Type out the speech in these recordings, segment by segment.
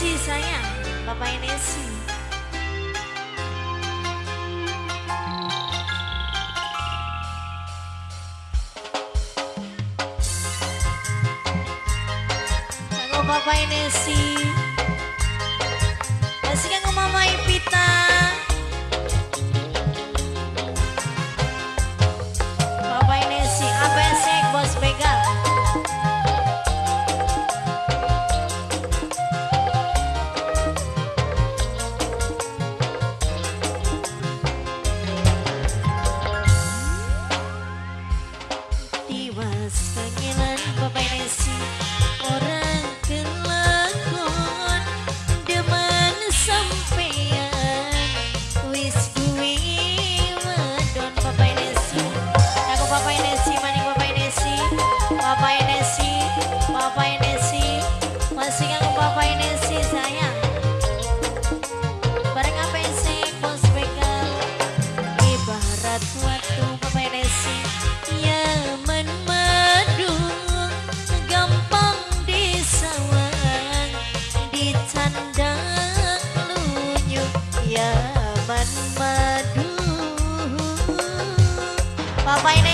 Nesi sayang, bapaknya Nesi. Bapak bapaknya Nesi.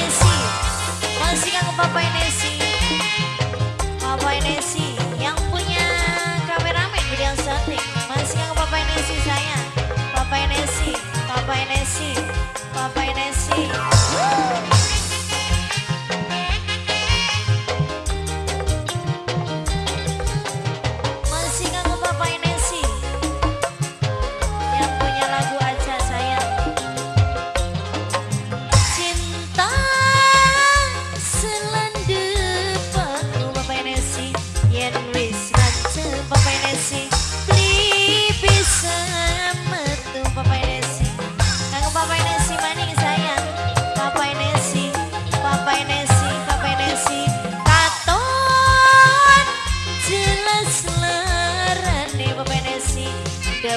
Nancy Masih kan ke Papa Nancy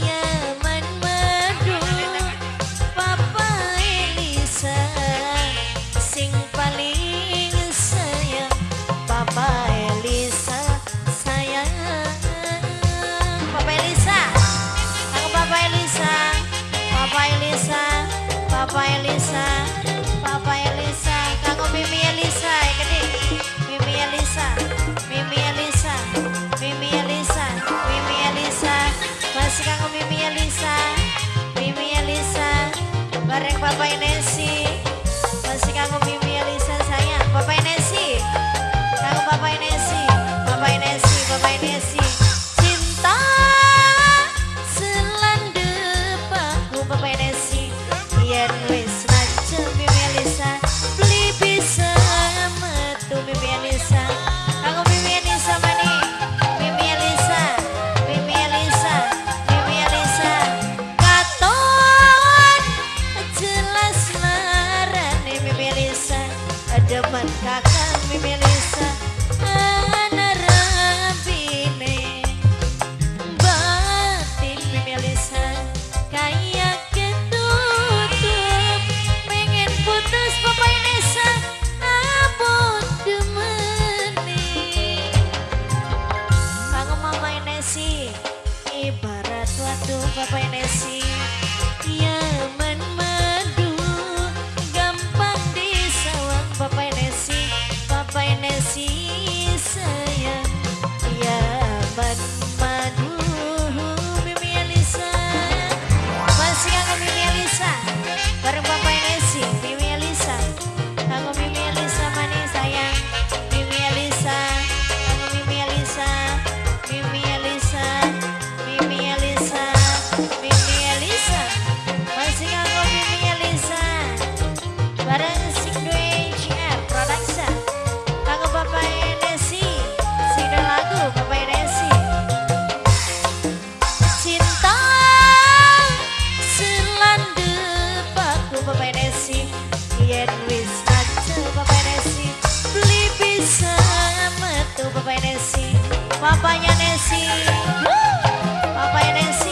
Yeah. Yen wis ngancel Papa Nesi. Beli bisa metu Papa Nesi. Papanya Nesi. Papa Nesi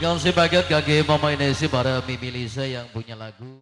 Iya, makasih banget kaki Mama Inesi para Mimi Lisa yang punya lagu.